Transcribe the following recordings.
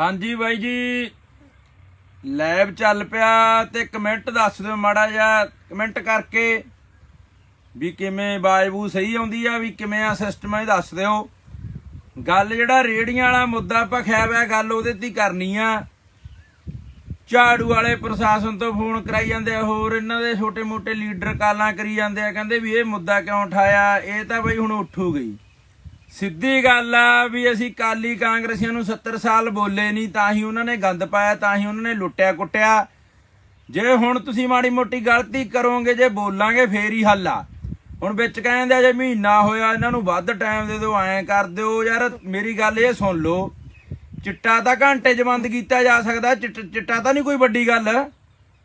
ਹਾਂਜੀ ਬਾਈ ਜੀ। ਲਾਈਵ ਚੱਲ ਪਿਆ ਤੇ ਕਮੈਂਟ ਦੱਸ ਦਿਓ ਮਾੜਾ ਜਿਹਾ, ਕਮੈਂਟ ਕਰਕੇ ਵੀ ਕਿਵੇਂ ਬਾਜਬੂ ਸਹੀ ਆਉਂਦੀ ਆ, ਵੀ ਕਿਵੇਂ ਆ ਸਿਸਟਮ ਇਹ ਦੱਸ ਦਿਓ। ਗੱਲ ਜਿਹੜਾ ਰੇੜੀਆਂ ਵਾਲਾ ਮੁੱਦਾ ਭਖਿਆ ਹੋਇਆ ਗੱਲ ਉਹਦੇ ਤੇ ਹੀ ਕਰਨੀ ਆ। ਝਾੜੂ ਵਾਲੇ ਪ੍ਰਸ਼ਾਸਨ ਤੋਂ ਫੋਨ ਕਰਾਈ ਜਾਂਦੇ ਆ, ਹੋਰ ਇਹਨਾਂ ਦੇ ਛੋਟੇ-ਮੋਟੇ ਲੀਡਰ ਕਾਲਾਂ ਕਰੀ ਜਾਂਦੇ ਆ, ਕਹਿੰਦੇ ਵੀ ਇਹ ਮੁੱਦਾ ਕਿਉਂ ਉਠਾਇਆ, ਇਹ ਤਾਂ ਬਈ ਹੁਣ ਉੱਠੂ ਗਈ। ਸਿੱਧੀ ਗੱਲ ਆ ਵੀ ਅਸੀਂ ਕਾਲੀ ਕਾਂਗਰਸੀਆਂ ਨੂੰ 70 ਸਾਲ ਬੋਲੇ ਨਹੀਂ, ਤਾਂ ਹੀ ਉਹਨਾਂ ਨੇ ਗੰਦ ਪਾਇਆ, ਤਾਂ ਹੀ ਉਹਨਾਂ ਨੇ ਲੁੱਟਿਆ ਕੁੱਟਿਆ। ਜੇ ਹੁਣ ਤੁਸੀਂ ਮਾੜੀ ਮੋਟੀ ਗਲਤੀ ਕਰੋਗੇ, ਜੇ ਬੋਲਾਂਗੇ, ਫੇਰ ਹੀ ਹੱਲ ਆ। ਹੁਣ ਵਿੱਚ ਕਹਿੰਦੇ ਆ, ਜੇ ਮਹੀਨਾ ਹੋਇਆ, ਇਹਨਾਂ ਨੂੰ ਵੱਧ ਟਾਈਮ ਦੇ ਦਿਓ, ਐਂ ਕਰ ਦਿਓ। ਯਾਰ, ਮੇਰੀ ਗੱਲ ਇਹ ਸੁਣ ਲਓ, ਚਿੱਟਾ ਤਾਂ ਘੰਟੇ 'ਚ ਬੰਦ ਕੀਤਾ ਜਾ ਸਕਦਾ, ਚਿੱਟ- ਚਿੱਟਾ ਤਾਂ ਨਹੀਂ ਕੋਈ ਵੱਡੀ ਗੱਲ।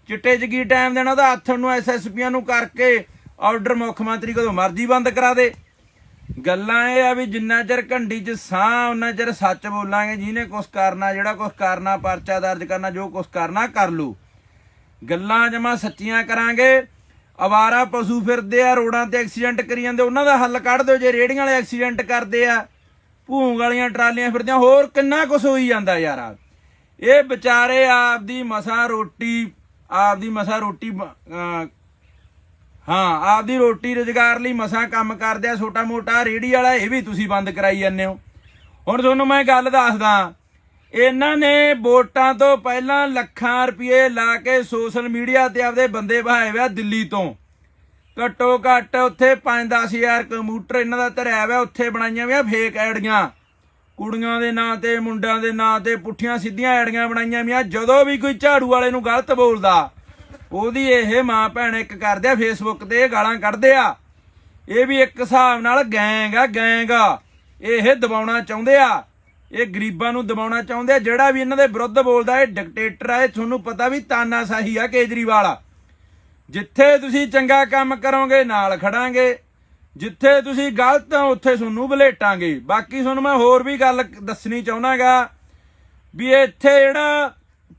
ਚਿੱਟੇ 'ਚ ਕੀ ਟਾਈਮ ਦੇਣਾ, ਉਹਦਾ ਹੱਥ ਨੂੰ ਐਸਐਸਪੀਆਂ ਨੂੰ ਕਰਕੇ ਆਰਡਰ ਮੁੱਖ ਮੰਤਰੀ ਕਦੋਂ ਮਰਜ਼ੀ ਬੰਦ ਕਰਾ ਦੇ। ਗੱਲਾਂ ਇਹ ਆ ਵੀ ਜਿੰਨਾ ਚਿਰ ਘੰਡੀ 'ਚ ਸਾਹ ਉਹਨਾਂ ਚਿਰ ਸੱਚ ਬੋਲਾਂਗੇ, ਜਿਹਨੇ ਕੁਛ ਕਰਨਾ, ਜਿਹੜਾ ਕੁਛ ਕਰਨਾ, ਪਰਚਾ ਦਰਜ ਕਰਨਾ, ਜੋ ਕੁਛ ਕਰਨਾ, ਕਰ ਲੂ। ਗੱਲਾਂ ਜਮਾ ਸੱਚੀਆਂ ਕਰਾਂਗੇ। ਅਵਾਰਾ ਪਸ਼ੂ ਫਿਰਦੇ ਆ, ਰੋਡਾਂ ਤੇ ਐਕਸੀਡੈਂਟ ਕਰੀ ਜਾਂਦੇ, ਉਹਨਾਂ ਦਾ ਹੱਲ ਕੱਢ ਦਿਓ, ਜੇ ਰੇੜੀਆਂ ਵਾਲੇ ਐਕਸੀਡੈਂਟ ਕਰਦੇ ਆ। ਭੂੰਗ ਵਾਲੀਆਂ ਟਰਾਲੀਆਂ ਫਿਰਦੀਆਂ, ਹੋਰ ਕਿੰਨਾ ਕੁਛ ਹੋਈ ਜਾਂਦਾ ਯਾਰ। ਇਹ ਵਿਚਾਰੇ ਆਪਦੀ ਮਸਾ ਰੋਟੀ, ਆਪਦੀ ਮਸਾ ਰੋਟੀ ਹਾਂ, ਆਪਦੀ ਰੋਟੀ ਰੁਜ਼ਗਾਰ ਲਈ ਮਸਾਂ ਕੰਮ ਕਰਦੇ ਆ, ਛੋਟਾ ਮੋਟਾ ਰੇੜੀ ਵਾਲਾ, ਇਹ ਵੀ ਤੁਸੀਂ ਬੰਦ ਕਰਾਈ ਜਾਂਦੇ ਹੋ। ਹੁਣ ਤੁਹਾਨੂੰ ਮੈਂ ਗੱਲ ਦੱਸਦਾ, ਇਹਨਾਂ ਨੇ ਵੋਟਾਂ ਤੋਂ ਪਹਿਲਾਂ ਲੱਖਾਂ ਰੁਪਏ ਲਾ ਕੇ ਸੋਸ਼ਲ ਮੀਡੀਆ ਤੇ ਆਪਦੇ ਬੰਦੇ ਬਹਾਏ ਹੋਇਆ ਦਿੱਲੀ ਤੋਂ। ਘੱਟੋ ਘੱਟ ਉੱਥੇ 5-10000 ਕੰਪਿਊਟਰ ਇਹਨਾਂ ਦਾ ਧਰਿਆ ਹੋਇਆ ਉੱਥੇ ਬਣਾਈਆਂ ਹੋਈਆਂ ਫੇਕ ਐਡੀਆਂ ਕੁੜੀਆਂ ਦੇ ਨਾਂ ਤੇ ਮੁੰਡਿਆਂ ਦੇ ਨਾਂ ਤੇ ਪੁੱਠੀਆਂ ਸਿੱਧੀਆਂ ਐਡੀਆਂ ਬਣਾਈਆਂ ਹੋਈਆਂ ਜਦੋਂ ਵੀ ਕੋਈ ਝਾੜੂ ਵਾਲੇ ਨੂੰ ਗਲਤ ਬੋਲਦਾ ਉਹਦੀ ਇਹ ਮਾਂ ਭੈਣ ਇੱਕ ਕਰਦੇ ਆ ਫੇਸਬੁੱਕ ਤੇ ਇਹ ਗਾਲਾਂ ਕੱਢਦੇ ਆ। ਇਹ ਵੀ ਇੱਕ ਹਿਸਾਬ ਨਾਲ ਗੈਂਗ ਆ ਗੈਂਗ ਆ। ਇਹ ਦਬਾਉਣਾ ਚਾਹੁੰਦੇ ਆ। ਇਹ ਗਰੀਬਾਂ ਨੂੰ ਦਬਾਉਣਾ ਚਾਹੁੰਦੇ ਆ। ਜਿਹੜਾ ਵੀ ਇਹਨਾਂ ਦੇ ਵਿਰੁੱਧ ਬੋਲਦਾ, ਇਹ ਡਿਕਟੇਟਰ ਆ। ਇਹ ਤੁਹਾਨੂੰ ਪਤਾ ਵੀ ਤਾਨਾਸ਼ਾਹੀ ਆ ਕੇਜਰੀਵਾਲ। ਜਿੱਥੇ ਤੁਸੀਂ ਚੰਗਾ ਕੰਮ ਕਰੋਗੇ, ਨਾਲ ਖੜਾਂਗੇ। ਜਿੱਥੇ ਤੁਸੀਂ ਗਲਤ ਆ ਉੱਥੇ ਤੁਹਾਨੂੰ ਬਲੇਟਾਂਗੇ। ਬਾਕੀ ਤੁਹਾਨੂੰ ਮੈਂ ਹੋਰ ਵੀ ਗੱਲ ਦੱਸਣੀ ਚਾਹੁੰਦਾਗਾ ਵੀ ਇੱਥੇ ਜਿਹੜਾ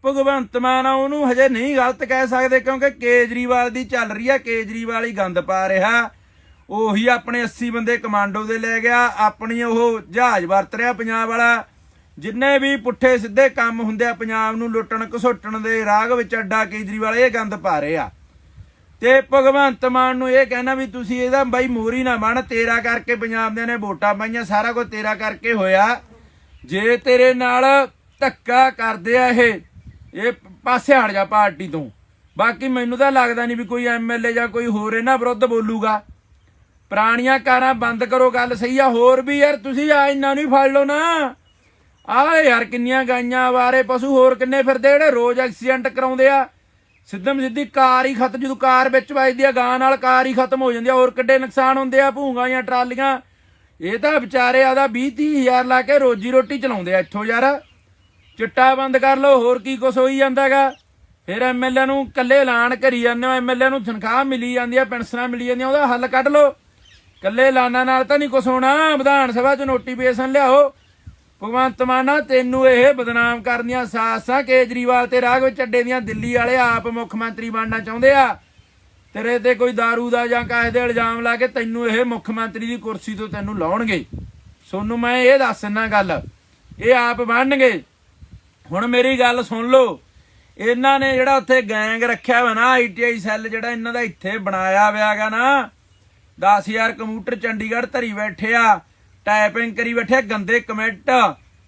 ਭਗਵੰਤ ਮਾਨ ਆ, ਉਹਨੂੰ ਹਜੇ ਨਹੀਂ ਗਲਤ ਕਹਿ ਸਕਦੇ ਕਿਉਂਕਿ ਕੇਜਰੀਵਾਲ ਦੀ ਚੱਲ ਰਹੀ ਆ, ਕੇਜਰੀਵਾਲ ਹੀ ਗੰਦ ਪਾ ਰਿਹਾ। ਉਹੀ ਆਪਣੇ 80 ਬੰਦੇ ਕਮਾਂਡੋ ਦੇ ਲੈ ਗਿਆ, ਆਪਣੀ ਉਹ ਜਹਾਜ਼ ਵਰਤ ਰਿਹਾ ਪੰਜਾਬ ਵਾਲਾ। ਜਿੰਨੇ ਵੀ ਪੁੱਠੇ ਸਿੱਧੇ ਕੰਮ ਹੁੰਦੇ ਆ, ਪੰਜਾਬ ਨੂੰ ਲੁੱਟਣ ਘਸੋਟਣ ਦੇ ਰਾਗ ਵਿੱਚ ਅੱਡਾ ਕੇਜਰੀਵਾਲ ਇਹ ਗੰਦ ਪਾ ਰਹੇ। ਆ ਤੇ ਭਗਵੰਤ ਮਾਨ ਨੂੰ ਇਹ ਕਹਿਣਾ ਵੀ ਤੁਸੀਂ ਇਹਦਾ ਬਾਈ ਮੋਰੀ ਨਾ ਬਣ ਤੇਰਾ ਕਰਕੇ ਪੰਜਾਬ ਦੇ ਨੇ ਵੋਟਾਂ ਪਾਈਆਂ, ਸਾਰਾ ਕੁਝ ਤੇਰਾ ਕਰਕੇ ਹੋਇਆ। ਜੇ ਤੇਰੇ ਨਾਲ ਧੱਕਾ ਕਰਦੇ ਆ ਇਹ ਇਹ ਪਾਸੇ ਹਟ ਜਾ ਪਾਰਟੀ ਤੋਂ। ਬਾਕੀ ਮੈਨੂੰ ਤਾਂ ਲੱਗਦਾ ਨਹੀਂ ਵੀ ਕੋਈ ਐਮਐਲਏ ਜਾਂ ਕੋਈ ਹੋਰ ਇਹਨਾਂ ਵਿਰੁੱਧ ਬੋਲੂਗਾ। ਪੁਰਾਣੀਆਂ ਕਾਰਾਂ ਬੰਦ ਕਰੋ, ਗੱਲ ਸਹੀ ਆ। ਹੋਰ ਵੀ ਯਾਰ, ਤੁਸੀਂ ਆ ਇਹਨਾਂ ਨੂੰ ਹੀ ਫੜ ਲਓ ਨਾ। ਆ ਯਾਰ ਕਿੰਨੀਆਂ ਗਾਈਆਂ ਆਵਾਰੇ ਪਸ਼ੂ, ਹੋਰ ਕਿੰਨੇ ਫਿਰਦੇ ਜਿਹੜੇ ਰੋਜ਼ ਐਕਸੀਡੈਂਟ ਕਰਾਉਂਦੇ ਆ। ਸਿੱਧਮ ਸਿੱਧੀ ਕਾਰ ਹੀ ਖਤਮ, ਜਦੋਂ ਕਾਰ ਵਿੱਚ ਵੱਜਦੀ ਆ ਗਾਂ ਨਾਲ ਕਾਰ ਹੀ ਖਤਮ ਹੋ ਜਾਂਦੀ ਆ। ਹੋਰ ਕਿੱਡੇ ਨੁਕਸਾਨ ਹੁੰਦੇ ਆ, ਭੂੰਗਾਂ ਜਾਂ ਟਰਾਲੀਆਂ। ਇਹ ਤਾਂ ਵਿਚਾਰੇ ਆਦਾ 20 30 ਹਜ਼ਾਰ ਲਾ ਕੇ ਰੋਜੀ ਰੋਟੀ ਚਲਾਉਂਦੇ ਆ ਇੱਥੋਂ ਯਾਰ। ਚਿੱਟਾ ਬੰਦ ਕਰ ਲਓ, ਹੋਰ ਕੀ ਕੁਛ ਹੋਈ ਜਾਂਦਾਗਾ? ਫਿਰ ਐਮਐਲਏ ਨੂੰ ਕੱਲੇ ਐਲਾਨ ਕਰੀ ਜਾਂਦੇ ਹੋ ਐਮਐਲਏ ਨੂੰ ਤਨਖਾਹ ਮਿਲੀ ਜਾਂਦੀ ਆ, ਪੈਨਸ਼ਨਾਂ ਮਿਲੀ ਜਾਂਦੀਆਂ, ਉਹਦਾ ਹੱਲ ਕੱਢ ਲਓ। ਕੱਲੇ ਐਲਾਨਾਂ ਨਾਲ ਤਾਂ ਨਹੀਂ ਕੁਛ ਹੋਣਾ, ਵਿਧਾਨ ਸਭਾ 'ਚ ਨੋਟੀਫਿਕੇਸ਼ਨ ਲਿਆਓ। ਭਗਵੰਤ ਮਾਨਾ ਤੈਨੂੰ ਇਹ ਬਦਨਾਮ ਕਰਨੀਆਂ ਸਾਸਾਂ, ਕੇਜਰੀਵਾਲ ਤੇ ਰਾਘਵ ਚੱਡੇ ਦੀਆਂ ਦਿੱਲੀ ਵਾਲੇ ਆਪ ਮੁੱਖ ਮੰਤਰੀ ਬਣਨਾ ਚਾਹੁੰਦੇ ਆ। ਤੇਰੇ ਤੇ ਕੋਈ दारू ਦਾ ਜਾਂ ਕਾਹੇ ਦੇ ਇਲਜ਼ਾਮ ਲਾ ਕੇ ਤੈਨੂੰ ਇਹ ਮੁੱਖ ਮੰਤਰੀ ਦੀ ਕੁਰਸੀ ਤੋਂ ਤੈਨੂੰ ਲਾਉਣਗੇ। ਸੋਨੂੰ, ਮੈਂ ਇਹ ਦੱਸਣਾ ਗੱਲ, ਇਹ ਆਪ ਬਣਨਗੇ। ਹੁਣ ਮੇਰੀ ਗੱਲ ਸੁਣ ਲਓ। ਇਹਨਾਂ ਨੇ ਜਿਹੜਾ ਉੱਥੇ ਗੈਂਗ ਰੱਖਿਆ ਹੋਇਆ ਨਾ ਆਈਟੀਆਈ ਸੈੱਲ ਜਿਹੜਾ ਇਹਨਾਂ ਦਾ ਇੱਥੇ ਬਣਾਇਆ ਹੋਇਆਗਾ ਨਾ 10000 ਕੰਪਿਊਟਰ ਚੰਡੀਗੜ੍ਹ ਧਰੀ ਬੈਠੇ ਆ ਟਾਈਪਿੰਗ ਕਰੀ ਬੈਠੇ ਗੰਦੇ ਕਮੈਂਟ,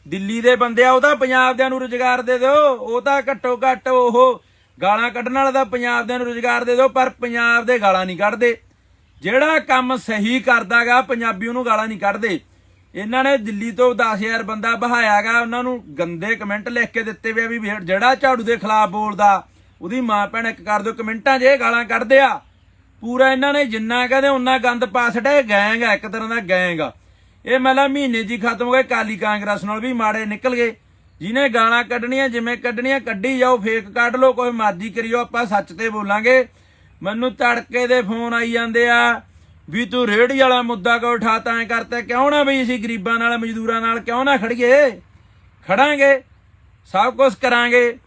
ਦਿੱਲੀ ਦੇ ਬੰਦੇ ਆ, ਉਹ ਤਾਂ ਪੰਜਾਬ ਦਿਆਂ ਨੂੰ ਰੁਜ਼ਗਾਰ ਦੇ ਦਿਓ, ਉਹ ਤਾਂ ਘੱਟੋ ਘੱਟ ਉਹ ਗਾਲਾਂ ਕੱਢਣ ਵਾਲਾ ਤਾਂ ਪੰਜਾਬ ਦਿਆਂ ਨੂੰ ਰੁਜ਼ਗਾਰ ਦੇ ਦਿਓ, ਪਰ ਪੰਜਾਬ ਦੇ ਗਾਲਾਂ ਨਹੀਂ ਕੱਢਦੇ। ਜਿਹੜਾ ਕੰਮ ਸਹੀ ਕਰਦਾਗਾ, ਪੰਜਾਬੀ ਉਹਨੂੰ ਗਾਲਾਂ ਨਹੀਂ ਕੱਢਦੇ। ਇਹਨਾਂ ਨੇ ਦਿੱਲੀ ਤੋਂ 10000 ਬੰਦਾ ਬਹਾਇਆਗਾ, ਉਹਨਾਂ ਨੂੰ ਗੰਦੇ ਕਮੈਂਟ ਲਿਖ ਕੇ ਦਿੱਤੇ ਵੇ ਆ ਵੀ ਜਿਹੜਾ ਝਾੜੂ ਦੇ ਖਿਲਾਫ ਬੋਲਦਾ, ਉਹਦੀ ਮਾਂ ਭੈਣ ਇੱਕ ਕਰ ਦਿਓ, ਕਮੈਂਟਾਂ 'ਚ ਇਹ ਗਾਲਾਂ ਕੱਢਦੇ ਆ। ਪੂਰਾ ਇਹਨਾਂ ਨੇ ਜਿੰਨਾ ਕਹਿੰਦੇ ਉਹਨਾਂ ਗੰਦ ਪਾ ਛੱਡਿਆ, ਇਹ ਗੈਂਗ ਆ, ਇੱਕ ਤਰ੍ਹਾਂ ਦਾ ਗੈਂਗ ਆ। ਇਹ ਮਤਲਬ ਮਹੀਨੇ ਜੀ ਖਤਮ ਹੋ ਗਏ ਕਾਲੀ ਕਾਂਗਰਸ ਨਾਲ ਵੀ ਮਾੜੇ ਨਿਕਲ ਗਏ। ਜਿਹਨੇ ਗਾਲਾਂ ਕੱਢਣੀਆਂ, ਜਿਵੇਂ ਕੱਢਣੀਆਂ, ਕੱਢੀ ਜਾਓ ਫੇਕ ਕੱਢ ਲਓ, ਕੋਈ ਮਰਜ਼ੀ ਕਰਿਓ ਆਪਾਂ ਸੱਚ ਤੇ ਬੋਲਾਂਗੇ। ਮੈਨੂੰ ਤੜਕੇ ਦੇ ਫੋਨ ਆਈ ਜਾਂਦੇ ਆ ਵੀ ਤੂੰ ਰੇੜੀ ਵਾਲਾ ਮੁੱਦਾ ਕਿਉਂ ਉਠਾਤਾ ਐ ਕਰਤਾ ਕਿਉਂ ਨਾ ਬਈ ਅਸੀਂ ਗਰੀਬਾਂ ਨਾਲ, ਮਜ਼ਦੂਰਾਂ ਨਾਲ ਕਿਉਂ ਨਾ ਖੜੀਏ? ਖੜਾਂਗੇ, ਸਭ ਕੁਝ ਕਰਾਂਗੇ।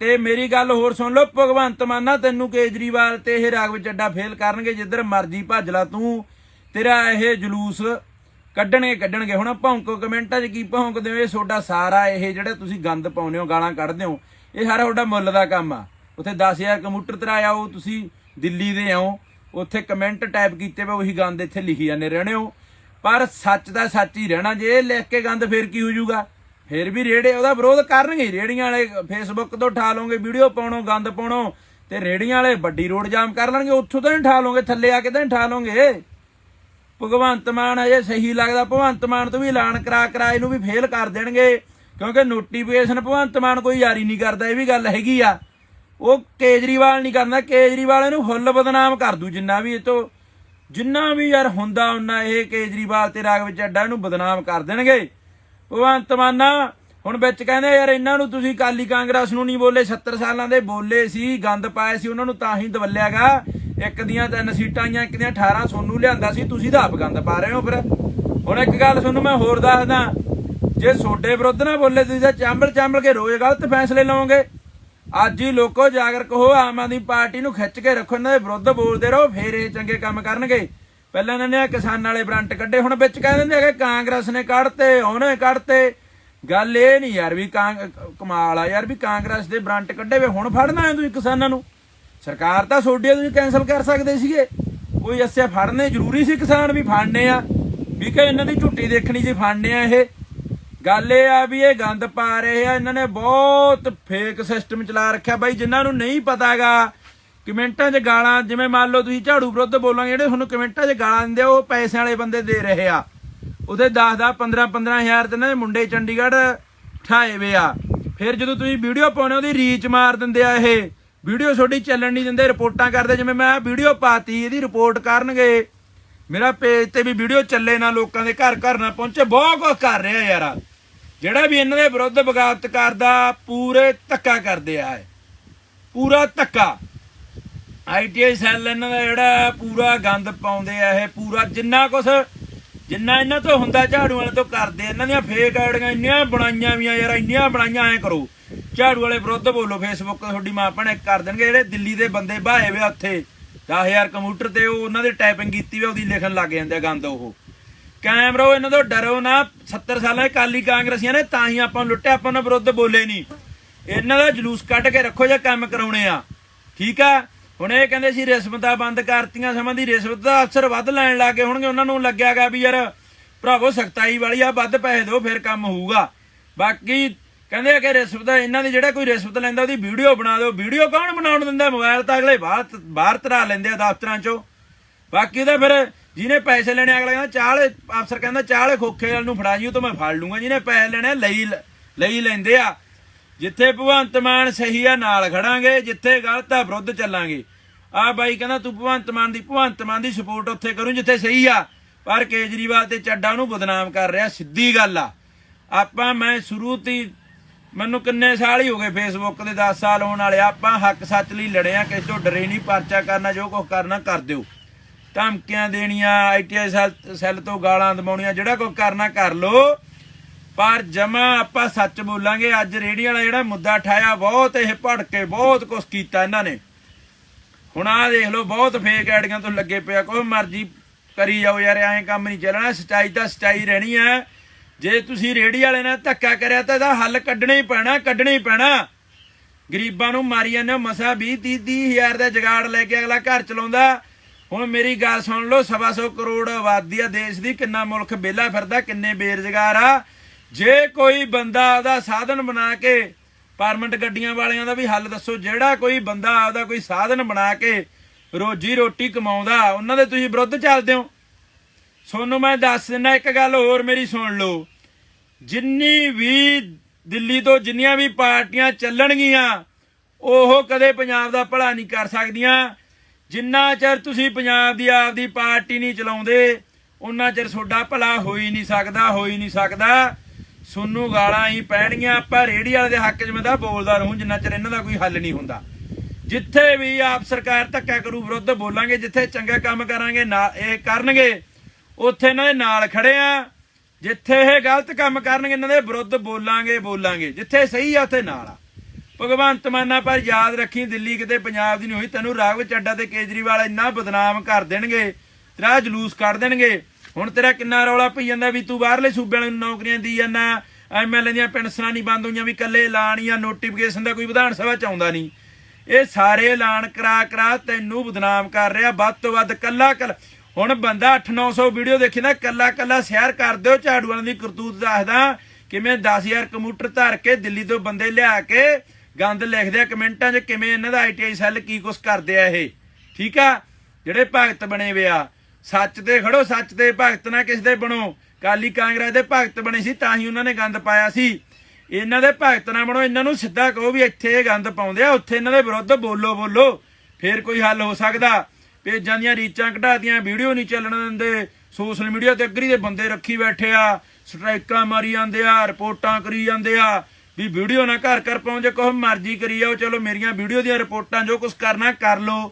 ਤੇ ਮੇਰੀ ਗੱਲ ਹੋਰ ਸੁਣ ਲਓ, ਭਗਵੰਤ ਮਾਨਾ ਤੈਨੂੰ ਕੇਜਰੀਵਾਲ ਤੇ ਇਹ ਰਾਗਵ ਚੱਡਾ ਫੇਲ ਕਰਨਗੇ, ਜਿੱਧਰ ਮਰਜ਼ੀ ਭੱਜ ਲਾ ਤੂੰ। ਤੇਰਾ ਇਹ ਜਲੂਸ ਕੱਢਣਗੇ ਕੱਢਣਗੇ। ਹੁਣ ਭੌਂਕੋ ਕਮੈਂਟਾਂ 'ਚ ਕੀ ਭੌਂਕਦੇ ਹੋ? ਇਹ ਤੁਹਾਡਾ ਸਾਰਾ ਇਹ ਜਿਹੜਾ ਤੁਸੀਂ ਗੰਦ ਪਾਉਂਦੇ ਹੋ, ਗਾਲਾਂ ਕੱਢਦੇ ਹੋ, ਇਹ ਸਾਰਾ ਤੁਹਾਡਾ ਮੁੱਲ ਦਾ ਕੰਮ ਆ। ਉੱਥੇ 10000 ਕੰਪਿਊਟਰ ਤਰਾਇਆ, ਉਹ ਤੁਸੀਂ ਦਿੱਲੀ ਦੇ ਆਓ। ਉੱਥੇ ਕਮੈਂਟ ਟਾਈਪ ਕੀਤੇ ਵੇ, ਉਹੀ ਗੰਦ ਇੱਥੇ ਲਿਖੀ ਜਾਂਦੇ ਰਹਿਣੇ ਹੋ। ਪਰ ਸੱਚ ਦਾ ਸੱਚ ਹੀ ਰਹਿਣਾ, ਜੇ ਇਹ ਲਿਖ ਕੇ ਗੰਦ ਫੇਰ ਕੀ ਹੋ ਜਾਊਗਾ? ਫੇਰ ਵੀ ਰੇੜੇ ਉਹਦਾ ਵਿਰੋਧ ਕਰਨਗੇ। ਹੀ। ਰੇੜੀਆਂ ਵਾਲੇ ਫੇਸਬੁੱਕ ਤੋਂ ਠਾ ਲਓਗੇ, ਵੀਡੀਓ ਪਾਉਣੋ, ਗੰਦ ਪਾਉਣੋ, ਤੇ ਰੇੜੀਆਂ ਵਾਲੇ ਵੱਡੀ ਰੋਡ ਜਾਮ ਕਰ ਲੈਣਗੇ, ਉੱਥੋਂ ਤਾਂ ਨਹੀਂ ਠਾ ਲਓਗੇ, ਥੱਲੇ ਆ ਕੇ ਤਾਂ ਨਹੀਂ ਠਾ ਲਓਗੇ। ਭਗਵੰਤ ਮਾਨ ਅਜੇ ਸਹੀ ਲੱਗਦਾ, ਭਗਵੰਤ ਮਾਨ ਤੋਂ ਵੀ ਐਲਾਨ ਕਰਾ ਕਰਾ ਇਹਨੂੰ ਵੀ ਫੇਲ ਕਰ ਦੇਣਗੇ, ਕਿਉਂਕਿ ਨੋਟੀਫਿਕੇਸ਼ਨ ਭਗਵੰਤ ਮਾਨ ਕੋਈ ਜਾਰੀ ਨਹੀਂ ਕਰਦਾ, ਇਹ ਵੀ ਗੱਲ ਹੈਗੀ ਆ। ਉਹ ਕੇਜਰੀਵਾਲ ਨਹੀਂ ਕਰਦਾ ਕੇਜਰੀਵਾਲ ਇਹਨੂੰ ਫੁੱਲ ਬਦਨਾਮ ਕਰ ਦੂ, ਜਿੰਨਾ ਵੀ ਇਹ ਤੋਂ, ਜਿੰਨਾ ਵੀ ਯਾਰ ਹੁੰਦਾ ਉਹਨਾਂ ਇਹ ਕੇਜਰੀਵਾਲ ਤੇ ਰਾਗਵ ਚੱਡਾ ਇਹਨੂੰ ਬਦਨਾਮ ਕਰ ਦੇਣਗੇ। ਭਗਵੰਤ ਮਾਨਾ ਹੁਣ ਵਿੱਚ ਕਹਿੰਦੇ ਯਾਰ ਇਹਨਾਂ ਨੂੰ ਤੁਸੀਂ ਕਾਲੀ ਕਾਂਗਰਸ ਨੂੰ ਨਹੀਂ ਬੋਲੇ 70 ਸਾਲਾਂ ਦੇ ਬੋਲੇ ਸੀ, ਗੰਦ ਪਾਏ ਸੀ, ਉਹਨਾਂ ਨੂੰ ਤਾਂ ਹੀ ਦਵਲਿਆਗਾ। ਇੱਕ ਦੀਆਂ ਤਿੰਨ ਸੀਟਾਂ ਆਈਆਂ, ਇੱਕ ਦੀਆਂ 18 ਸੋਨੂੰ ਲਿਆਂਦਾ ਸੀ, ਤੁਸੀਂ ਤਾਂ ਆਪ ਗੰਦ ਪਾ ਰਹੇ ਹੋ ਫਿਰ। ਹੁਣ ਇੱਕ ਗੱਲ ਤੁਹਾਨੂੰ ਮੈਂ ਹੋਰ ਦੱਸਦਾ, ਜੇ ਸੋਡੇ ਵਿਰੁੱਧ ਨਾ ਬੋਲੇ, ਤੁਸੀਂ ਤਾਂ ਚਾਂਬਲ ਚਾਂਬਲ ਕੇ ਰੋਜ਼ ਗਲਤ ਫੈਸਲੇ ਲਓਗੇ ਅੱਜ ਹੀ ਲੋਕੋ ਜਾਗਰਕ ਹੋ ਆਮ ਆਦਮੀ ਪਾਰਟੀ ਨੂੰ ਖਿੱਚ ਕੇ ਰੱਖੋ, ਇਹਨਾਂ ਦੇ ਵਿਰੁੱਧ ਬੋਲਦੇ ਰਹੋ, ਫੇਰ ਇਹ ਚੰਗੇ ਕੰਮ ਕਰਨਗੇ। ਪਹਿਲਾਂ ਇਹਨਾਂ ਨੇ ਆਹ ਕਿਸਾਨਾਂ ਵਾਲੇ ਬਰੰਟ ਕੱਢੇ, ਹੁਣ ਵਿੱਚ ਕਹਿ ਦਿੰਦੇ ਆ ਕਿ ਕਾਂਗਰਸ ਨੇ ਕੱਢਤੇ, ਉਹਨੇ ਕੱਢਤੇ। ਗੱਲ ਇਹ ਨਹੀਂ ਯਾਰ ਵੀ ਕਾਂ- ਕਮਾਲ ਆ ਯਾਰ ਵੀ ਕਾਂਗਰਸ ਦੇ ਬਰੰਟ ਕੱਢੇ ਵੇ, ਹੁਣ ਫੜਨਾ ਹੈ ਤੁਸੀਂ ਕਿਸਾਨਾਂ ਨੂੰ? ਸਰਕਾਰ ਤਾਂ ਸੋਡੇ ਤੁਸੀਂ ਕੈਨਸਲ ਕਰ ਸਕਦੇ ਸੀਗੇ। ਕੋਈ ਅਸਿਆ ਫੜਨੇ ਜ਼ਰੂਰੀ ਸੀ ਕਿਸਾਨ ਵੀ ਫੜਨੇ ਆ। ਵੀ ਕਿ ਇਹਨਾਂ ਦੀ ਝੁੱਟੀ ਦੇਖਣੀ ਸੀ ਫੜਨੇ ਆ ਇਹ। ਗੱਲ ਇਹ ਆ ਵੀ ਇਹ ਗੰਦ ਪਾ ਰਹੇ ਆ, ਇਹਨਾਂ ਨੇ ਬਹੁਤ ਫੇਕ ਸਿਸਟਮ ਚਲਾ ਰੱਖਿਆ। ਬਾਈ, ਜਿਨ੍ਹਾਂ ਨੂੰ ਨਹੀਂ ਪਤਾਗਾ, ਕਮੈਂਟਾਂ 'ਚ ਗਾਲਾਂ, ਜਿਵੇਂ ਮੰਨ ਲਓ ਤੁਸੀਂ ਝਾੜੂ ਵਿਰੁੱਧ ਬੋਲਾਂਗੇ, ਜਿਹੜੇ ਤੁਹਾਨੂੰ ਕਮੈਂਟਾਂ 'ਚ ਗਾਲਾਂ ਦਿੰਦੇ ਆ, ਉਹ ਪੈਸਿਆਂ ਵਾਲੇ ਬੰਦੇ ਦੇ ਰਹੇ ਆ। ਉਹਦੇ 10 10 15 15 ਹਜ਼ਾਰ ਤੇ ਇਹਨਾਂ ਦੇ ਮੁੰਡੇ ਚੰਡੀਗੜ੍ਹ ਠਾਏ ਵੇ ਆ। ਫਿਰ ਜਦੋਂ ਤੁਸੀਂ ਵੀਡੀਓ ਪਾਉਣੇ ਉਹਦੀ ਰੀਚ ਮਾਰ ਦਿੰਦੇ ਆ ਇਹ। ਵੀਡੀਓ ਤੁਹਾਡੀ ਚੱਲਣ ਨਹੀਂ ਦਿੰਦੇ, ਰਿਪੋਰਟਾਂ ਕਰਦੇ, ਜਿਵੇਂ ਮੈਂ ਵੀਡੀਓ ਪਾਤੀ, ਇਹਦੀ ਰਿਪੋਰਟ ਕਰਨਗੇ। ਮੇਰਾ ਪੇਜ ਤੇ ਵੀ ਵੀਡੀਓ ਚੱਲੇ ਨਾ ਲੋਕਾਂ ਦੇ, ਘਰ ਘਰ ਨਾ ਪਹੁੰਚੇ, ਬਹੁਤ ਕੁਝ ਕਰ ਰਿਹਾ ਯਾਰ। ਜਿਹੜਾ ਵੀ ਇਹਨਾਂ ਦੇ ਵਿਰੁੱਧ ਬਗਾਵਤ ਕਰਦਾ ਪੂਰੇ ਧੱਕਾ ਕਰਦੇ ਆ ਪੂਰਾ ਧੱਕਾ। ਆਈਟੀਆਈ ਸੈੱਲ ਇਹਨਾਂ ਦਾ ਜਿਹੜਾ ਪੂਰਾ ਗੰਦ ਪਾਉਂਦੇ ਆ ਇਹ, ਪੂਰਾ ਜਿੰਨਾ ਕੁਛ, ਜਿੰਨਾ ਇਹਨਾਂ ਤੋਂ ਹੁੰਦਾ ਝਾੜੂ ਵਾਲੇ ਤੋਂ ਕਰਦੇ ਇਹਨਾਂ ਦੀਆਂ ਫੇਕ ਆਈਡੀਆਂ ਇੰਨੀਆਂ ਬਣਾਈਆਂ ਵੀਆਂ ਯਾਰ, ਇੰਨੀਆਂ ਬਣਾਈਆਂ, ਐ ਕਰੋ। ਝਾੜੂ ਵਾਲੇ ਵਿਰੁੱਧ ਬੋਲੋ ਫੇਸਬੁੱਕ ਤੇ ਤੁਹਾਡੀ ਮਾਂ ਭੈਣ ਕਰ ਦੇਣਗੇ, ਜਿਹੜੇ ਦਿੱਲੀ ਦੇ ਬੰਦੇ ਬਾਹੇ ਵੇ ਉੱਥੇ 10000 ਕੰਪਿਊਟਰ ਤੇ ਉਹ ਉਹਨਾਂ ਦੀ ਟਾਈਪਿੰਗ ਕੀਤੀ ਵੇ, ਉਹਦੀ ਲਿਖਣ ਲੱਗ ਜਾਂਦੇ ਆ ਗੰਦ ਉਹ। ਕਾਇਮ ਰਹੋ, ਇਹਨਾਂ ਤੋਂ ਡਰੋ ਨਾ। 70 ਸਾਲਾਂ ਕਾਲੀ ਕਾਂਗਰਸੀਆਂ ਨੇ ਤਾਂ ਹੀ ਆਪਾਂ ਨੂੰ ਲੁੱਟਿਆ, ਆਪਾਂ ਉਹਨਾਂ ਵਿਰੁੱਧ ਬੋਲੇ ਨਹੀਂ। ਇਹਨਾਂ ਦਾ ਜਲੂਸ ਕੱਢ ਕੇ ਰੱਖੋ ਜੇ ਕੰਮ ਕਰਾਉਣੇ ਆ। ਠੀਕ ਆ? ਹੁਣ ਇਹ ਕਹਿੰਦੇ ਸੀ ਰਿਸ਼ਵਤਾਂ ਬੰਦ ਕਰਤੀਆਂ, ਸਮਾਂ ਦੀ ਰਿਸ਼ਵਤ ਦਾ ਅਫਸਰ ਵੱਧ ਲੈਣ ਲੱਗੇ ਹੋਣਗੇ। ਉਹਨਾਂ ਨੂੰ ਲੱਗਿਆਗਾ ਵੀ ਯਾਰ, ਭਰਾਵੋ, ਸਖਤਾਈ ਵਾਲੀ ਆ, ਵੱਧ ਪੈਸੇ ਦਿਓ, ਫਿਰ ਕੰਮ ਹੋਊਗਾ। ਬਾਕੀ ਕਹਿੰਦੇ ਆ ਕਿ ਰਿਸ਼ਵਤ ਇਹਨਾਂ ਦੀ ਜਿਹੜਾ ਕੋਈ ਰਿਸ਼ਵਤ ਲੈਂਦਾ, ਉਹਦੀ ਵੀਡੀਓ ਬਣਾ ਦਿਓ। ਵੀਡੀਓ ਕੌਣ ਬਣਾਉਣ ਦਿੰਦਾ? ਮੋਬਾਈਲ ਤਾਂ ਅਗਲੇ ਬਾਹਰ ਬਾਹਰ ਤਰਾ ਲੈਂਦੇ ਆ ਦਫ਼ਤਰਾਂ 'ਚੋਂ। ਬਾਕੀ ਤਾਂ ਫਿਰ ਜਿਹਨੇ ਪੈਸੇ ਲੈਣੇ ਅਗਲਾ ਕਹਿੰਦਾ ਚਾਹ ਅਫਸਰ ਕਹਿੰਦਾ ਚਾਹ ਖੋਖੇ ਵਾਲ ਨੂੰ ਫੜਾ ਜੀ, ਉਹ ਤਾਂ ਮੈਂ ਫੜ ਲੂੰਗਾ। ਜਿਹਨੇ ਪੈਸੇ ਲੈਣੇ ਲਈ ਲਈ ਲੈਂਦੇ ਆ। ਜਿੱਥੇ ਭਗਵੰਤ ਮਾਨ ਸਹੀ ਆ, ਨਾਲ ਖੜਾਂਗੇ, ਜਿੱਥੇ ਗਲਤ ਆ, ਵਿਰੁੱਧ ਚੱਲਾਂਗੇ। ਆ ਬਾਈ ਕਹਿੰਦਾ, ਤੂੰ ਭਗਵੰਤ ਮਾਨ ਦੀ, ਭਗਵੰਤ ਮਾਨ ਦੀ ਸਪੋਰਟ ਉੱਥੇ ਕਰੂੰ, ਜਿੱਥੇ ਸਹੀ ਆ। ਪਰ ਕੇਜਰੀਵਾਲ ਤੇ ਚੱਡਾ ਨੂੰ ਬਦਨਾਮ ਕਰ ਰਿਹਾ, ਸਿੱਧੀ ਗੱਲ ਆ। ਆਪਾਂ, ਮੈਂ ਸ਼ੁਰੂ ਤੋਂ ਮੈਨੂੰ ਕਿੰਨੇ ਸਾਲ ਹੀ ਹੋ ਗਏ ਫੇਸਬੁੱਕ ਦੇ 10 ਸਾਲ ਹੋਣ ਵਾਲੇ। ਆਪਾਂ ਹੱਕ ਸੱਚ ਲਈ ਲੜੇ ਆ, ਕਿਸੇ ਤੋਂ ਡਰੇ ਨਹੀਂ, ਪਰਚਾ ਕਰਨਾ, ਜੋ ਕੁਝ ਕਰਨਾ, ਕਰ ਦਿਓ। ਧਮਕੀਆਂ ਦੇਣੀਆਂ ਆਈਟੀਆਈ ਸੈੱਲ ਸੈੱਲ ਤੋਂ ਗਾਲਾਂ ਦਮਾਉਣੀਆਂ ਜਿਹੜਾ ਕੁਝ ਕਰਨਾ ਕਰ ਲੋ। ਪਰ ਜਮਾ ਆਪਾਂ ਸੱਚ ਬੋਲਾਂਗੇ ਅੱਜ ਰੇੜੀ ਵਾਲਾ ਜਿਹੜਾ ਮੁੱਦਾ ਠਾਇਆ ਬਹੁਤ ਇਹ ਭੜਕੇ ਬਹੁਤ ਕੁਝ ਕੀਤਾ ਇਹਨਾਂ ਨੇ। ਹੁਣ ਆਹ ਦੇਖ ਲਓ ਬਹੁਤ ਫੇਕ ਐਡੀਆਂ ਤੋਂ ਲੱਗੇ ਪਿਆ ਕੋਈ ਮਰਜ਼ੀ ਕਰੀ ਜਾਓ ਯਾਰ ਐਂ ਕੰਮ ਨਹੀਂ ਚੱਲਣਾ ਸਚਾਈ ਤਾਂ ਸਚਾਈ ਰਹਿਣੀ ਹੈ ਜੇ ਤੁਸੀਂ ਰੇੜੀ ਵਾਲੇ ਨਾਲ ਧੱਕਾ ਕਰਿਆ ਤਾਂ ਇਹਦਾ ਹੱਲ ਕੱਢਣਾ ਹੀ ਪੈਣਾ ਕੱਢਣਾ ਹੀ ਪੈਣਾ। ਗਰੀਬਾਂ ਨੂੰ ਮਾਰੀ ਜਾਂਦੇ ਹੋ, ਮਸਾ 20 30 ਹਜ਼ਾਰ ਦਾ ਜਗਾੜ ਲੈ ਕੇ ਅਗਲਾ ਘਰ ਚਲਾਉਂਦਾ। ਹੁਣ ਮੇਰੀ ਗੱਲ ਸੁਣ ਲਓ, ਸਵਾ ਸੌ ਕਰੋੜ ਆਬਾਦੀ ਆ ਦੇਸ਼ ਦੀ, ਕਿੰਨਾ ਮੁਲਕ ਵਿਹਲਾ ਫਿਰਦਾ, ਕਿੰਨੇ ਬੇਰੁਜ਼ਗਾਰ ਆ। ਜੇ ਕੋਈ ਬੰਦਾ ਆਪਦਾ ਸਾਧਨ ਬਣਾ ਕੇ ਪਰਮਿਟ ਗੱਡੀਆਂ ਵਾਲਿਆਂ ਦਾ ਵੀ ਹੱਲ ਦੱਸੋ, ਜਿਹੜਾ ਕੋਈ ਬੰਦਾ ਆਪਦਾ ਕੋਈ ਸਾਧਨ ਬਣਾ ਕੇ ਰੋਜੀ ਰੋਟੀ ਕਮਾਉਂਦਾ, ਉਹਨਾਂ ਦੇ ਤੁਸੀਂ ਵਿਰੁੱਧ ਚੱਲਦੇ ਹੋ। ਸੋਨੂੰ ਮੈਂ ਦੱਸ ਦਿੰਦਾ, ਇੱਕ ਗੱਲ ਹੋਰ ਮੇਰੀ ਸੁਣ ਲਓ। ਜਿੰਨੀ ਵੀ ਦਿੱਲੀ ਤੋਂ ਜਿੰਨੀਆਂ ਵੀ ਪਾਰਟੀਆਂ ਚੱਲਣਗੀਆਂ, ਉਹ ਕਦੇ ਪੰਜਾਬ ਦਾ ਭਲਾ ਨਹੀਂ ਕਰ ਸਕਦੀਆਂ। ਜਿੰਨਾ ਚਿਰ ਤੁਸੀਂ ਪੰਜਾਬ ਦੀ ਆਪਦੀ ਪਾਰਟੀ ਨਹੀਂ ਚਲਾਉਂਦੇ ਉਹਨਾਂ ਚਿਰ ਤੁਹਾਡਾ ਭਲਾ ਹੋ ਹੀ ਨਹੀਂ ਸਕਦਾ ਹੋ ਹੀ ਨਹੀਂ ਸਕਦਾ। ਸੋਨੂੰ ਗਾਲਾਂ ਹੀ ਪੈਣਗੀਆਂ, ਆਪਾਂ ਰੇੜੀ ਵਾਲੇ ਦੇ ਹੱਕ 'ਚ ਮੈਂ ਤਾਂ ਬੋਲਦਾ ਰਹੂੰ, ਜਿੰਨਾ ਚਿਰ ਇਹਨਾਂ ਦਾ ਕੋਈ ਹੱਲ ਨਹੀਂ ਹੁੰਦਾ। ਜਿੱਥੇ ਵੀ ਆਪ ਸਰਕਾਰ ਧੱਕਾ ਕਰੂ, ਵਿਰੁੱਧ ਬੋਲਾਂਗੇ, ਜਿੱਥੇ ਚੰਗਾ ਕੰਮ ਕਰਾਂਗੇ, ਨਾ ਇਹ ਕਰਨਗੇ, ਉੱਥੇ ਇਹਨਾਂ ਦੇ ਨਾਲ ਖੜੇ ਆ। ਜਿੱਥੇ ਇਹ ਗਲਤ ਕੰਮ ਕਰਨਗੇ, ਇਹਨਾਂ ਦੇ ਵਿਰੁੱਧ ਬੋਲਾਂਗੇ ਬੋਲਾਂਗੇ। ਜਿੱਥੇ ਸਹੀ ਆ, ਉੱਥੇ ਨਾਲ ਆ। ਭਗਵੰਤ ਮਾਨਾ ਪਰ ਯਾਦ ਰੱਖੀ ਦਿੱਲੀ ਕਿਤੇ ਪੰਜਾਬ ਦੀ ਨਹੀਂ ਹੋਈ। ਤੈਨੂੰ ਰਾਘਵ ਚੱਡਾ ਤੇ ਕੇਜਰੀਵਾਲ ਇੰਨਾ ਬਦਨਾਮ ਕਰ ਦੇਣਗੇ, ਤੇਰਾ ਜਲੂਸ ਕੱਢ ਦੇਣਗੇ। ਹੁਣ ਤੇਰਾ ਕਿੰਨਾ ਰੌਲਾ ਪਈ ਜਾਂਦਾ ਵੀ ਤੂੰ ਬਾਹਰਲੇ ਸੂਬਿਆਂ ਨੂੰ ਨੌਕਰੀਆਂ ਦੀ ਜਾਂਦਾ ਐਮਐਲਏ ਦੀਆਂ ਪੈਨਸ਼ਨਾਂ ਨਹੀਂ ਬੰਦ ਹੋਈਆਂ, ਵੀ ਕੱਲੇ ਐਲਾਨ ਜਾਂ ਨੋਟੀਫਿਕੇਸ਼ਨ ਦਾ ਕੋਈ ਵਿਧਾਨ ਸਭਾ ਚ ਆਉਂਦਾ ਨਹੀਂ। ਇਹ ਸਾਰੇ ਐਲਾਨ ਕਰਾ ਕਰਾ ਤੈਨੂੰ ਬਦਨਾਮ ਕਰ ਰਿਹਾ, ਵੱਧ ਤੋਂ ਵੱਧ ਕੱਲਾ ਕੱਲਾ। ਹੁਣ ਬੰਦਾ 8-900 ਵੀਡੀਓ ਦੇਖੀ ਨਾ, ਕੱਲਾ ਕੱਲਾ ਸ਼ੇਅਰ ਕਰ ਦਿਓ, ਝਾੜੂ ਵਾਲਿਆਂ ਦੀ ਕਰਤੂਤ ਦੱਸਦਾ, ਕਿਵੇਂ 10000 ਕੰਪਿਊਟਰ ਧਰ ਕੇ ਦਿੱਲੀ ਤੋਂ ਬੰਦੇ ਲਿਆ ਕੇ ਗੰਦ ਲਿਖਦੇ ਆ ਕਮੈਂਟਾਂ 'ਚ ਕਿਵੇਂ ਇਹਨਾਂ ਦਾ ਆਈਟੀਆਈ ਸੈੱਲ ਕੀ ਕੁਛ ਕਰਦੇ ਆ ਇਹ। ਠੀਕ ਆ? ਜਿਹੜੇ ਭਗਤ ਬਣੇ ਵੇ ਆ, ਸੱਚ ਤੇ ਖੜੋ, ਸੱਚ ਤੇ ਭਗਤ ਨਾ ਕਿਸ ਦੇ ਬਣੋ। ਕਾਲੀ ਕਾਂਗਰਸ ਦੇ ਭਗਤ ਬਣੇ ਸੀ, ਤਾਂ ਹੀ ਉਹਨਾਂ ਨੇ ਗੰਦ ਪਾਇਆ ਸੀ। ਇਹਨਾਂ ਦੇ ਭਗਤ ਨਾ ਬਣੋ, ਇਹਨਾਂ ਨੂੰ ਸਿੱਧਾ ਕਹੋ ਵੀ ਇੱਥੇ ਇਹ ਗੰਦ ਪਾਉਂਦੇ ਆ, ਉੱਥੇ ਇਹਨਾਂ ਦੇ ਵਿਰੁੱਧ ਬੋਲੋ ਬੋਲੋ। ਫੇਰ ਕੋਈ ਹੱਲ ਹੋ ਸਕਦਾ। ਪੇਜਾਂ ਦੀਆਂ ਰੀਚਾਂ ਘਟਾਤੀਆਂ ਵੀਡੀਓ ਨਹੀਂ ਚੱਲਣ ਦਿੰਦੇ। ਸੋਸ਼ਲ ਮੀਡੀਆ ਤੇ ਅਗਰੀ ਦੇ ਬੰਦੇ ਰੱਖੀ ਬੈਠੇ ਆ, ਸਟ੍ਰਾਈਕਾਂ ਮਾਰੀ ਜਾਂਦੇ ਆ, ਰਿਪੋਰਟਾਂ ਕਰੀ ਜਾਂਦੇ ਆ। ਵੀ ਵੀਡੀਓ ਨਾ ਘਰ ਘਰ ਪਹੁੰਚੇ ਕੋਹ ਮਰਜ਼ੀ ਕਰੀ ਜਾਓ, ਚਲੋ ਮੇਰੀਆਂ ਵੀਡੀਓ ਦੀਆਂ ਰਿਪੋਰਟਾਂ, ਜੋ ਕੁਝ ਕਰਨਾ ਕਰ ਲਓ।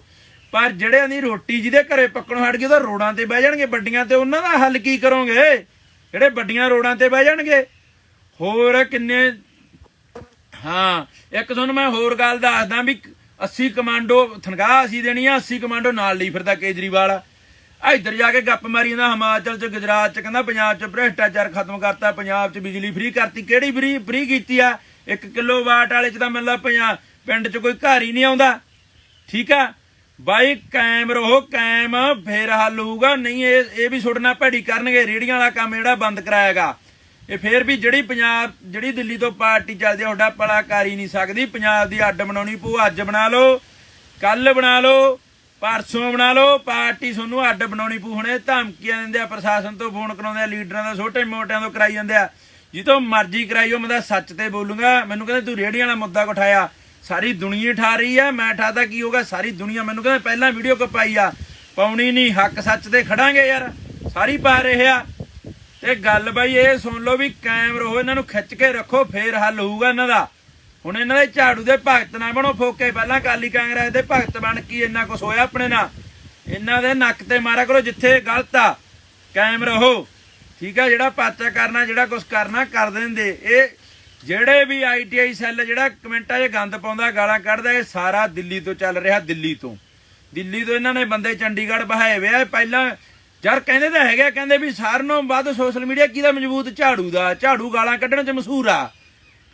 ਪਰ ਜਿਹੜਿਆਂ ਦੀ ਰੋਟੀ ਜਿਹਦੇ ਘਰੇ ਪੱਕਣੋਂ ਹਟ ਗਈ, ਉਹ ਤਾਂ ਰੋਡਾਂ ਤੇ ਬਹਿ ਜਾਣਗੇ ਵੱਡੀਆਂ ਤੇ ਉਹਨਾਂ ਦਾ ਹੱਲ ਕੀ ਕਰੋਗੇ? ਜਿਹੜੇ ਵੱਡੀਆਂ ਰੋਡਾਂ ਤੇ ਬਹਿ ਜਾਣਗੇ। ਹੋਰ ਕਿੰਨੇ? ਹਾਂ, ਇੱਕ ਤੁਹਾਨੂੰ ਮੈਂ ਹੋਰ ਗੱਲ ਦੱਸਦਾ ਵੀ 80 ਕਮਾਂਡੋ ਤਨਖਾਹ ਅਸੀਂ ਦੇਣੀ ਆ 80 ਕਮਾਂਡੋ ਨਾਲ ਲਈ ਫਿਰਦਾ ਕੇਜਰੀਵਾਲ। ਇੱਧਰ ਜਾ ਕੇ ਗੱਪ ਮਾਰੀ ਜਾਂਦਾ, ਹਿਮਾਚਲ ਚ, ਗੁਜਰਾਤ ਚ, ਕਹਿੰਦਾ ਪੰਜਾਬ ਚ ਭ੍ਰਿਸ਼ਟਾਚਾਰ ਖਤਮ ਕਰਤਾ, ਪੰਜਾਬ ਚ ਬਿਜਲੀ ਫ੍ਰੀ ਕਰਤੀ। ਕਿਹੜੀ ਫ੍ਰੀ ਫ੍ਰੀ ਕੀਤੀ ਆ? 1 ਕਿਲੋ ਵਾਟ ਵਾਲੇ ਚ ਤਾਂ ਮੈਨੂੰ ਪੰਜਾਬ ਪਿੰਡ ਚ ਕੋਈ ਘਰ ਹੀ ਨਹੀਂ ਆਉਂਦਾ। ਠੀਕ ਆ? ਬਾਈ, ਕਾਇਮ ਰਹੋ, ਕਾਇਮ, ਫੇਰ ਹੱਲ ਹੋਊਗਾ। ਨਹੀਂ, ਇਹ ਇਹ ਵੀ ਛੁੱਟਣਾ ਭੈੜੀ ਕਰਨਗੇ। ਰੇੜੀਆਂ ਵਾਲਾ ਕੰਮ ਜਿਹੜਾ ਬੰਦ ਕਰਾਏਗਾ। ਇਹ ਫੇਰ ਵੀ ਜਿਹੜੀ ਪੰਜਾਬ, ਜਿਹੜੀ ਦਿੱਲੀ ਤੋਂ ਪਾਰਟੀ ਚੱਲਦੀ ਆ ਤੁਹਾਡਾ ਪਲਾ ਕਰ ਹੀ ਨਹੀਂ ਸਕਦੀ। ਪੰਜਾਬ ਦੀ ਅੱਡ ਬਣਾਉਣੀ ਪਊ, ਅੱਜ ਬਣਾ ਲਓ ਕੱਲ ਬਣਾ ਲਓ। ਪਰਸੋਂ ਬਣਾ ਲਓ, ਪਾਰਟੀ ਤੁਹਾਨੂੰ ਅੱਡ ਬਣਾਉਣੀ ਪੂ ਹੁਣੇ। ਧਮਕੀਆਂ ਦਿੰਦੇ ਆ, ਪ੍ਰਸ਼ਾਸਨ ਤੋਂ ਫੋਨ ਕਰਾਉਂਦੇ ਆ, ਲੀਡਰਾਂ ਦਾ ਛੋਟੇ ਮੋਟਿਆਂ ਤੋਂ ਕਰਾਈ ਜਾਂਦੇ ਆ। ਜਿੱਤੋਂ ਮਰਜ਼ੀ ਕਰਾਈਓ ਮੈਂ ਤਾਂ ਸੱਚ ਤੇ ਬੋਲੂੰਗਾ। ਮੈਨੂੰ ਕਹਿੰਦੇ ਤੂੰ ਰੇੜੀਆਂ ਵਾਲਾ ਮੁੱਦਾ ਉਠਾਇਆ। ਸਾਰੀ ਦੁਨੀਆ ਠਾ ਰਹੀ ਆ, ਮੈਂ ਠਾਦਾ ਕੀ ਹੋਗਾ ਸਾਰੀ ਦੁਨੀਆ ਮੈਨੂੰ ਕਹਿੰਦੇ ਪਹਿਲਾਂ ਵੀਡੀਓ ਕ ਪਾਈ ਆ? ਪਾਉਣੀ ਨਹੀਂ, ਹੱਕ ਸੱਚ ਤੇ ਖੜਾਂਗੇ ਯਾਰ। ਸਾਰੀ ਪਾ ਰਹੇ ਆ। ਤੇ ਗੱਲ ਬਾਈ ਇਹ ਸੁਣ ਲਓ ਵੀ ਕਾਇਮ ਰਹੋ ਇਹਨਾਂ ਨੂੰ ਖਿੱਚ ਕੇ ਰੱਖੋ, ਫੇਰ ਹੱਲ ਹੋਊਗਾ ਇਹਨਾਂ ਦਾ। ਹੁਣ ਇਹਨਾਂ ਦੇ ਝਾੜੂ ਦੇ ਭਗਤ ਨਾ ਬਣੋ, ਫੋਕੇ ਪਹਿਲਾਂ ਕਾਲੀ ਕਾਂਗਰਸ ਦੇ ਭਗਤ ਬਣ ਕੀ ਇੰਨਾ ਕੁਛ ਹੋਇਆ ਆਪਣੇ ਨਾਲ। ਇਹਨਾਂ ਦੇ ਨੱਕ ਤੇ ਮਾਰਾ ਕਰੋ, ਜਿੱਥੇ ਗਲਤ ਆ, ਕਾਇਮ ਰਹੋ। ਠੀਕ ਆ, ਜਿਹੜਾ ਪਾਚਾ ਕਰਨਾ, ਜਿਹੜਾ ਕੁਛ ਕਰਨਾ, ਕਰ ਦਿੰਦੇ। ਇਹ ਜਿਹੜੇ ਵੀ ਆਈਟੀਆਈ ਸੈੱਲ, ਜਿਹੜਾ ਕਮੈਂਟਾਂ 'ਚ ਗੰਦ ਪਾਉਂਦਾ, ਗਾਲਾਂ ਕੱਢਦਾ, ਇਹ ਸਾਰਾ ਦਿੱਲੀ ਤੋਂ ਚੱਲ ਰਿਹਾ, ਦਿੱਲੀ ਤੋਂ। ਦਿੱਲੀ ਤੋਂ ਇਹਨਾਂ ਨੇ ਬੰਦੇ ਚੰਡੀਗੜ੍ਹ ਬਹਾਏ ਵੇ ਆ। ਪਹਿਲਾਂ ਯਾਰ ਕਹਿੰਦੇ ਤਾਂ ਹੈਗਾ ਕਹਿੰਦੇ ਵੀ ਸਾਰਿਆਂ ਨੂੰ ਵੱਧ ਸੋਸ਼ਲ ਮੀਡੀਆ ਕਿਹਦਾ ਮਜ਼ਬੂਤ? ਝਾੜੂ ਦਾ। ਝਾੜੂ ਗਾਲਾਂ ਕੱਢਣ 'ਚ ਮਸ਼ਹੂਰ ਆ।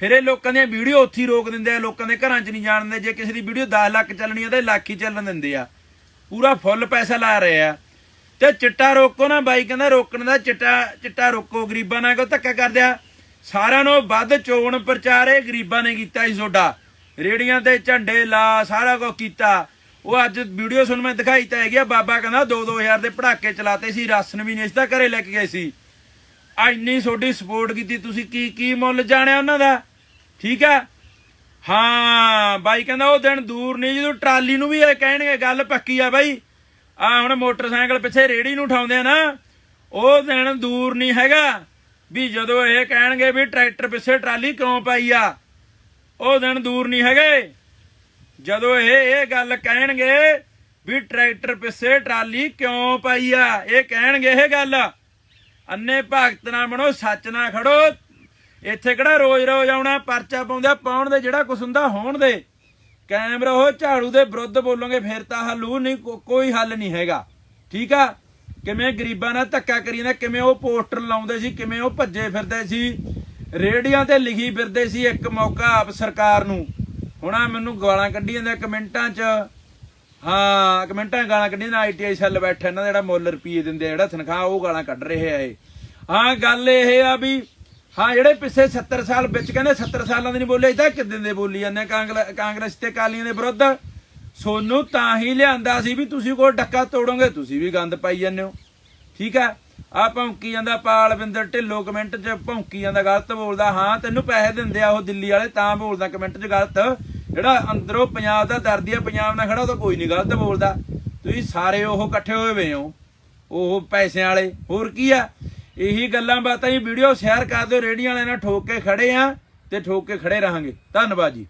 ਫਿਰ ਇਹ ਲੋਕਾਂ ਦੀਆਂ ਵੀਡੀਓ ਉੱਥੇ ਹੀ ਰੋਕ ਦਿੰਦੇ ਆ, ਲੋਕਾਂ ਦੇ ਘਰਾਂ 'ਚ ਨਹੀਂ ਜਾਣ ਦਿੰਦੇ, ਜੇ ਕਿਸੇ ਦੀ ਵੀਡੀਓ 10 ਲੱਖ ਚੱਲਣੀ ਆ ਤਾਂ ਲੱਖ ਹੀ ਚੱਲਣ ਦਿੰਦੇ ਆ। ਪੂਰਾ ਫੁੱਲ ਪੈਸਾ ਲਾ ਰਹੇ ਆ। ਤੇ ਚਿੱਟਾ ਰੋਕੋ ਨਾ ਬਾਈ, ਕਹਿੰਦਾ ਰੋਕਣ ਦਾ ਚਿੱਟਾ ਚਿੱਟਾ ਰੋਕੋ, ਗਰੀਬਾਂ ਨਾਲ ਕੋ ਧੱਕਾ ਕਰਦੇ ਆ? ਸਾਰਿਆਂ ਨੂੰ ਵੱਧ ਚੋਣ ਪ੍ਰਚਾਰ ਇਹ ਗਰੀਬਾਂ ਨੇ ਕੀਤਾ ਸੀ ਤੁਹਾਡਾ। ਰੇੜੀਆਂ ਤੇ ਝੰਡੇ ਲਾ, ਸਾਰਾ ਕੁਝ ਕੀਤਾ। ਉਹ ਅੱਜ ਵੀਡੀਓ ਸੁਣ ਮੈਂ ਦਿਖਾਈ ਤਾਂ ਹੈਗੀ ਆ, ਬਾਬਾ ਕਹਿੰਦਾ 2-2000 ਦੇ ਪੜਾਕੇ ਚਲਾਤੇ ਸੀ, ਰਾਸ਼ਨ ਵੀ ਨਹੀਂ ਇਸ ਦਾ ਘਰੇ ਲੈ ਕੇ ਗਏ ਸੀ। ਆ ਇੰਨੀ ਤੁਹਾਡੀ ਸਪੋਰਟ ਕੀਤੀ, ਤੁਸੀਂ ਕੀ ਕੀ ਮੁੱਲ ਜਾਣਿਆ ਉਹਨਾਂ ਦਾ? ਠੀਕ ਆ ਹਾਂ, ਬਾਈ ਕਹਿੰਦਾ ਉਹ ਦਿਨ ਦੂਰ ਨਹੀਂ, ਜਦੋਂ ਟਰਾਲੀ ਨੂੰ ਵੀ ਇਹ ਕਹਿਣਗੇ, ਗੱਲ ਪੱਕੀ ਆ ਬਾਈ। ਆ ਹੁਣ ਮੋਟਰਸਾਈਕਲ ਪਿੱਛੇ ਰੇੜੀ ਨੂੰ ਉਠਾਉਂਦੇ ਆ ਨਾ, ਉਹ ਦਿਨ ਦੂਰ ਨਹੀਂ ਹੈਗਾ। ਵੀ ਜਦੋਂ ਇਹ ਕਹਿਣਗੇ ਵੀ ਟਰੈਕਟਰ ਪਿੱਛੇ ਟਰਾਲੀ ਕਿਉਂ ਪਾਈ ਆ, ਉਹ ਦਿਨ ਦੂਰ ਨਹੀਂ ਹੈਗੇ। ਜਦੋਂ ਇਹ ਇਹ ਗੱਲ ਕਹਿਣਗੇ ਵੀ ਟਰੈਕਟਰ ਪਿੱਛੇ ਟਰਾਲੀ ਕਿਉਂ ਪਾਈ ਆ, ਇਹ ਕਹਿਣਗੇ ਇਹ ਗੱਲ। ਅੰਨੇ ਭਗਤ ਨਾ ਬਣੋ, ਸੱਚ ਨਾ ਖੜੋ ਇੱਥੇ ਕਿਹੜਾ ਰੋਜ਼ ਰੋਜ਼ ਆਉਣਾ, ਪਰਚਾ ਪਾਉਂਦਾ ਪਾਉਣ ਦੇ ਜਿਹੜਾ ਕੁਛ ਹੁੰਦਾ ਹੋਣ ਦੇ। ਕਾਇਮ ਰਹੋ, ਝਾੜੂ ਦੇ ਵਿਰੁੱਧ ਬੋਲੋਗੇ, ਫਿਰ ਤਾਂ ਹੱਲੂ ਨਹੀਂ ਕੋਈ ਹੱਲ ਨਹੀਂ ਹੈਗਾ। ਠੀਕ ਆ? ਕਿਵੇਂ ਗਰੀਬਾਂ ਨਾਲ ਧੱਕਾ ਕਰੀ ਜਾਂਦਾ ਕਿਵੇਂ ਉਹ ਪੋਸਟਰ ਲਾਉਂਦੇ ਸੀ, ਕਿਵੇਂ ਉਹ ਭੱਜੇ ਫਿਰਦੇ ਸੀ। ਰੇੜੀਆਂ ਤੇ ਲਿਖੀ ਫਿਰਦੇ ਸੀ ਇੱਕ ਮੌਕਾ ਆਪ ਸਰਕਾਰ ਨੂੰ। ਹੁਣ ਮੈਨੂੰ ਗਾਲਾਂ ਕੱਢੀ ਜਾਂਦੇ ਆ ਕਮੈਂਟਾਂ 'ਚ। ਹਾਂ, ਕਮੈਂਟਾਂ 'ਚ ਗਾਲਾਂ ਕੱਢੀ ਜਾਂਦੇ ਆਈਟੀਆਈ ਸੈੱਲ ਬੈਠਾ ਇਹਨਾਂ ਦਾ ਜਿਹੜਾ ਮੁੱਲ ਰੁਪਏ ਦਿੰਦੇ ਆ, ਜਿਹੜਾ ਤਨਖਾਹ ਉਹ ਗਾਲਾਂ ਕੱਢ ਰਹੇ ਆ ਇਹ। ਹਾਂ, ਗੱਲ ਇਹ ਆ ਵੀ ਹਾਂ, ਜਿਹੜੇ ਪਿੱਛੇ 70 ਸਾਲ ਵਿੱਚ ਕਹਿੰਦੇ 70 ਸਾਲਾਂ ਦੇ ਨਹੀਂ ਬੋਲੇ, ਇਦਾਂ ਕਿਦਾਂ ਦੇ ਬੋਲੀ ਜਾਂਦੇ ਕਾਂਗਰਸ ਤੇ ਕਾਲੀਆਂ ਦੇ ਵਿਰੁੱਧ। ਸੋਨੂੰ ਤਾਂ ਹੀ ਲਿਆਂਦਾ ਸੀ ਵੀ ਤੁਸੀਂ ਕੋਈ ਡੱਕਾ ਤੋੜੋਗੇ, ਤੁਸੀਂ ਵੀ ਗੰਦ ਪਾਈ ਜਾਂਦੇ ਹੋ। ਠੀਕ ਆ? ਆ ਭੌਂਕੀ ਜਾਂਦਾ ਪਾਲਵਿੰਦਰ ਢਿੱਲੋਂ ਕਮੈਂਟ 'ਚ, ਭੌਂਕੀ ਜਾਂਦਾ ਗਲਤ ਬੋਲਦਾ। ਹਾਂ, ਤੈਨੂੰ ਪੈਸੇ ਦਿੰਦੇ ਆ ਉਹ ਦਿੱਲੀ ਵਾਲੇ, ਤਾਂ ਬੋਲਦਾ ਕਮੈਂਟ 'ਚ ਗਲਤ। ਜਿਹੜਾ ਅੰਦਰੋਂ ਪੰਜਾਬ ਦਾ ਦਰਦੀ ਆ, ਪੰਜਾਬ ਨਾਲ ਖੜਾ, ਉਹ ਤਾਂ ਕੋਈ ਨਹੀਂ ਗਲਤ ਬੋਲਦਾ। ਤੁਸੀਂ ਸਾਰੇ ਉਹ ਇਕੱਠੇ ਹੋਏ ਵੇ ਹੋ, ਉਹ ਪੈਸਿਆਂ ਵਾਲੇ। ਹੋਰ ਕੀ ਆ? ਇਹੀ ਗੱਲਾਂ ਬਾਤਾਂ ਹੀ ਵੀਡੀਓ ਸ਼ੇਅਰ ਕਰ ਦਿਓ, ਰੇਹੜੀਆਂ ਵਾਲਿਆਂ ਨਾਲ ਠੋਕ ਕੇ ਖੜੇ ਆ ਤੇ ਠੋਕ ਕੇ ਖੜੇ ਰਹਾਂਗੇ। ਧੰਨਵਾਦ ਜੀ।